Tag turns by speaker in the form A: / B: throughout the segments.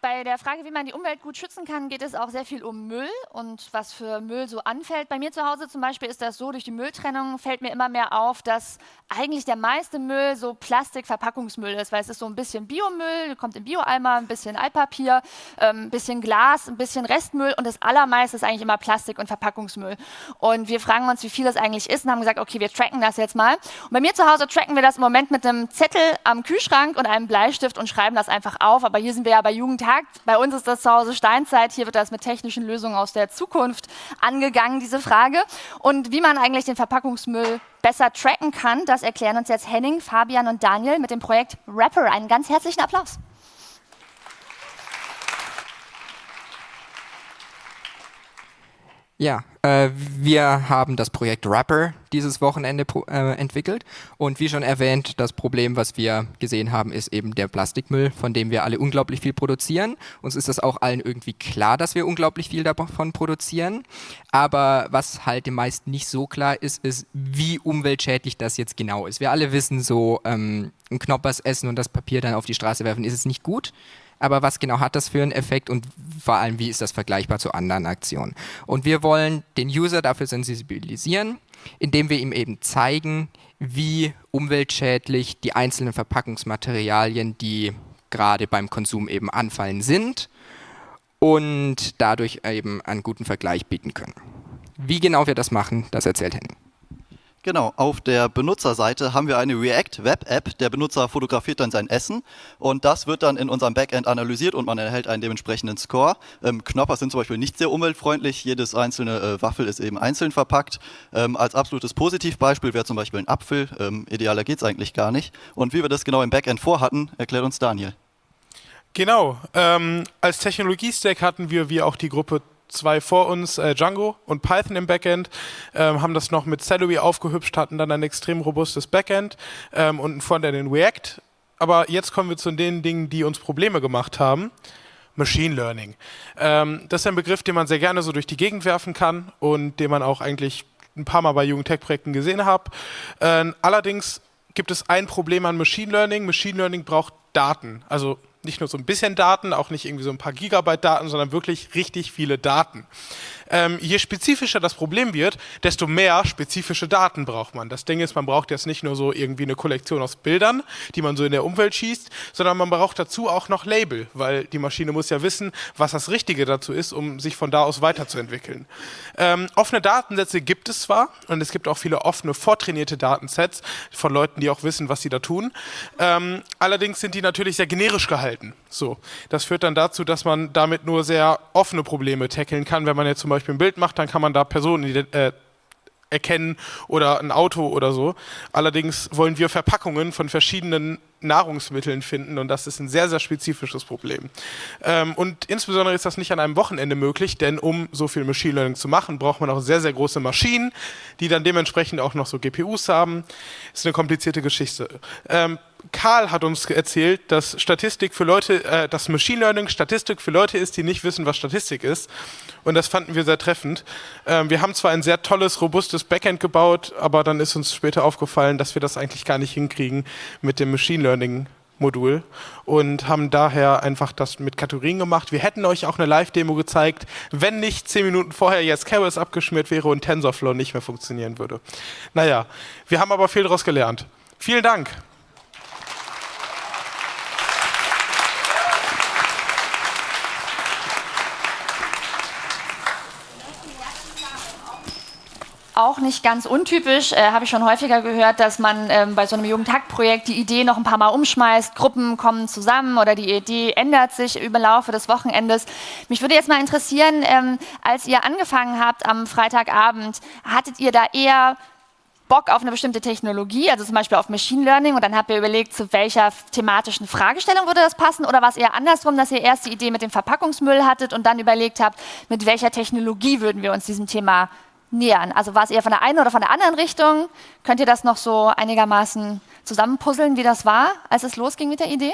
A: bei der Frage, wie man die Umwelt gut schützen kann, geht es auch sehr viel um Müll und was für Müll so anfällt. Bei mir zu Hause zum Beispiel ist das so, durch die Mülltrennung fällt mir immer mehr auf, dass eigentlich der meiste Müll so Plastikverpackungsmüll ist, weil es ist so ein bisschen Biomüll, kommt im Bioeimer, ein bisschen Altpapier, ähm, ein bisschen Glas, ein bisschen Restmüll und das allermeiste ist eigentlich immer Plastik und Verpackungsmüll. Und wir fragen uns, wie viel das eigentlich ist und haben gesagt, okay, wir tracken das jetzt mal. Und bei mir zu Hause tracken wir das im Moment mit einem Zettel am Kühlschrank und einem Bleistift und schreiben das einfach auf. Aber hier sind wir ja bei Jugendtag. Bei uns ist das zu Hause Steinzeit. Hier wird das mit technischen Lösungen aus der Zukunft angegangen, diese Frage. Und wie man eigentlich den Verpackungsmüll besser tracken kann, das erklären uns jetzt Henning, Fabian und Daniel mit dem Projekt Rapper. Einen ganz herzlichen Applaus.
B: Ja, äh, wir haben das Projekt Rapper dieses Wochenende äh, entwickelt und wie schon erwähnt, das Problem, was wir gesehen haben, ist eben der Plastikmüll, von dem wir alle unglaublich viel produzieren. Uns ist das auch allen irgendwie klar, dass wir unglaublich viel davon produzieren, aber was halt den meisten nicht so klar ist, ist, wie umweltschädlich das jetzt genau ist. Wir alle wissen so, ähm, ein Knoppers essen und das Papier dann auf die Straße werfen, ist es nicht gut aber was genau hat das für einen Effekt und vor allem, wie ist das vergleichbar zu anderen Aktionen? Und wir wollen den User dafür sensibilisieren, indem wir ihm eben zeigen, wie umweltschädlich die einzelnen Verpackungsmaterialien, die gerade beim Konsum eben anfallen, sind und dadurch eben einen guten Vergleich bieten können. Wie genau wir das machen, das erzählt Henning.
C: Genau, auf der Benutzerseite haben wir eine React Web App. Der Benutzer fotografiert dann sein Essen und das wird dann in unserem Backend analysiert und man erhält einen dementsprechenden Score. Ähm, Knopper sind zum Beispiel nicht sehr umweltfreundlich. Jedes einzelne äh, Waffel ist eben einzeln verpackt. Ähm, als absolutes Positivbeispiel wäre zum Beispiel ein Apfel. Ähm, idealer geht es eigentlich gar nicht. Und wie wir das genau im Backend vorhatten, erklärt uns Daniel.
D: Genau. Ähm, als Technologiestack hatten wir, wie auch die Gruppe zwei vor uns, äh, Django und Python im Backend, ähm, haben das noch mit Celery aufgehübscht, hatten dann ein extrem robustes Backend ähm, und ein Frontend in React. Aber jetzt kommen wir zu den Dingen, die uns Probleme gemacht haben. Machine Learning. Ähm, das ist ein Begriff, den man sehr gerne so durch die Gegend werfen kann und den man auch eigentlich ein paar Mal bei Jugendtech-Projekten gesehen hat. Äh, allerdings gibt es ein Problem an Machine Learning. Machine Learning braucht Daten, also nicht nur so ein bisschen Daten, auch nicht irgendwie so ein paar Gigabyte Daten, sondern wirklich richtig viele Daten. Ähm, je spezifischer das Problem wird, desto mehr spezifische Daten braucht man. Das Ding ist, man braucht jetzt nicht nur so irgendwie eine Kollektion aus Bildern, die man so in der Umwelt schießt, sondern man braucht dazu auch noch Label, weil die Maschine muss ja wissen, was das Richtige dazu ist, um sich von da aus weiterzuentwickeln. Ähm, offene Datensätze gibt es zwar und es gibt auch viele offene, vortrainierte Datensets von Leuten, die auch wissen, was sie da tun. Ähm, allerdings sind die natürlich sehr generisch gehalten. So, das führt dann dazu, dass man damit nur sehr offene Probleme tackeln kann. Wenn man jetzt zum Beispiel ein Bild macht, dann kann man da Personen äh, erkennen oder ein Auto oder so. Allerdings wollen wir Verpackungen von verschiedenen Nahrungsmitteln finden und das ist ein sehr, sehr spezifisches Problem. Ähm, und insbesondere ist das nicht an einem Wochenende möglich, denn um so viel Machine Learning zu machen, braucht man auch sehr, sehr große Maschinen, die dann dementsprechend auch noch so GPUs haben. Ist eine komplizierte Geschichte. Ähm, Karl hat uns erzählt, dass Statistik für Leute, äh, dass Machine Learning Statistik für Leute ist, die nicht wissen, was Statistik ist. Und das fanden wir sehr treffend. Ähm, wir haben zwar ein sehr tolles, robustes Backend gebaut, aber dann ist uns später aufgefallen, dass wir das eigentlich gar nicht hinkriegen mit dem Machine Learning Modul und haben daher einfach das mit Kategorien gemacht. Wir hätten euch auch eine Live-Demo gezeigt, wenn nicht zehn Minuten vorher jetzt Keras abgeschmiert wäre und TensorFlow nicht mehr funktionieren würde. Naja, wir haben aber viel daraus gelernt. Vielen Dank.
A: Auch nicht ganz untypisch, äh, habe ich schon häufiger gehört, dass man ähm, bei so einem Jugendtag-Projekt die Idee noch ein paar Mal umschmeißt, Gruppen kommen zusammen oder die Idee ändert sich über Laufe des Wochenendes. Mich würde jetzt mal interessieren, ähm, als ihr angefangen habt am Freitagabend, hattet ihr da eher Bock auf eine bestimmte Technologie, also zum Beispiel auf Machine Learning und dann habt ihr überlegt, zu welcher thematischen Fragestellung würde das passen oder war es eher andersrum, dass ihr erst die Idee mit dem Verpackungsmüll hattet und dann überlegt habt, mit welcher Technologie würden wir uns diesem Thema nähern? Also war es eher von der einen oder von der anderen Richtung? Könnt ihr das noch so einigermaßen zusammenpuzzeln, wie das war, als es losging mit der Idee?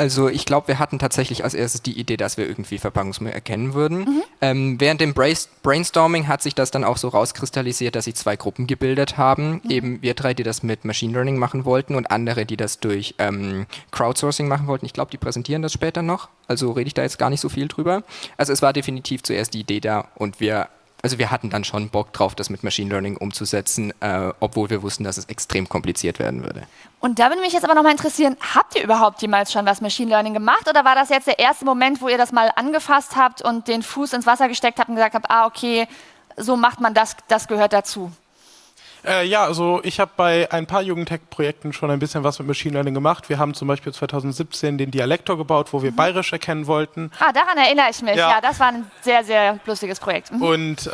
B: Also ich glaube, wir hatten tatsächlich als erstes die Idee, dass wir irgendwie Verpackungsmüll erkennen würden. Mhm. Ähm, während dem Brainstorming hat sich das dann auch so rauskristallisiert, dass sich zwei Gruppen gebildet haben. Mhm. Eben wir drei, die das mit Machine Learning machen wollten und andere, die das durch ähm, Crowdsourcing machen wollten. Ich glaube, die präsentieren das später noch. Also rede ich da jetzt gar nicht so viel drüber. Also es war definitiv zuerst die Idee da und wir also wir hatten dann schon Bock drauf, das mit Machine Learning umzusetzen, äh, obwohl wir wussten, dass es extrem kompliziert werden würde.
A: Und da würde mich jetzt aber nochmal interessieren, habt ihr überhaupt jemals schon was Machine Learning gemacht oder war das jetzt der erste Moment, wo ihr das mal angefasst habt und den Fuß ins Wasser gesteckt habt und gesagt habt, ah okay, so macht man das, das gehört dazu?
D: Äh, ja, also ich habe bei ein paar Jugendtech-Projekten schon ein bisschen was mit Machine Learning gemacht. Wir haben zum Beispiel 2017 den Dialektor gebaut, wo wir mhm. bayerisch erkennen wollten.
A: Ah, daran erinnere ich mich. Ja, ja das war ein sehr, sehr lustiges Projekt.
D: Mhm. Und äh,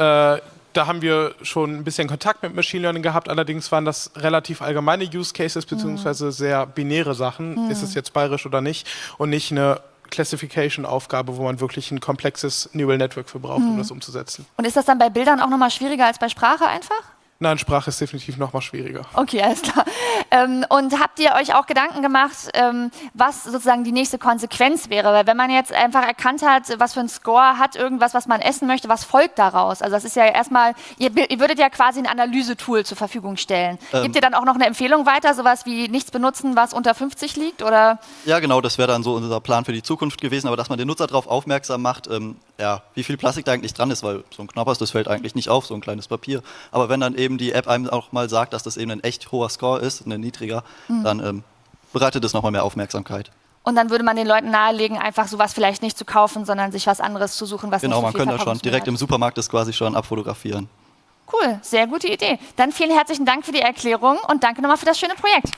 D: da haben wir schon ein bisschen Kontakt mit Machine Learning gehabt, allerdings waren das relativ allgemeine Use Cases beziehungsweise mhm. sehr binäre Sachen. Mhm. Ist es jetzt bayerisch oder nicht? Und nicht eine Classification-Aufgabe, wo man wirklich ein komplexes Neural Network für braucht, um mhm. das umzusetzen.
A: Und ist das dann bei Bildern auch nochmal schwieriger als bei Sprache einfach?
D: Nein, Sprache ist definitiv noch mal schwieriger.
A: Okay, alles klar. Ähm, und habt ihr euch auch Gedanken gemacht, ähm, was sozusagen die nächste Konsequenz wäre? Weil wenn man jetzt einfach erkannt hat, was für ein Score hat irgendwas, was man essen möchte, was folgt daraus? Also das ist ja erstmal, ihr, ihr würdet ja quasi ein Analysetool zur Verfügung stellen. Ähm, Gebt ihr dann auch noch eine Empfehlung weiter, sowas wie nichts benutzen, was unter 50 liegt? Oder?
C: Ja, genau, das wäre dann so unser Plan für die Zukunft gewesen, aber dass man den Nutzer darauf aufmerksam macht, ähm, ja, wie viel Plastik da eigentlich dran ist, weil so ein Knoppers, das fällt eigentlich nicht auf, so ein kleines Papier. Aber wenn dann eben eben die App einem auch mal sagt, dass das eben ein echt hoher Score ist, ein niedriger, mhm. dann ähm, bereitet es nochmal mehr Aufmerksamkeit.
A: Und dann würde man den Leuten nahelegen, einfach sowas vielleicht nicht zu kaufen, sondern sich was anderes zu suchen, was
C: genau,
A: nicht
C: so man könnte schon direkt hat. im Supermarkt das quasi schon abfotografieren.
A: Cool, sehr gute Idee. Dann vielen herzlichen Dank für die Erklärung und danke nochmal für das schöne Projekt.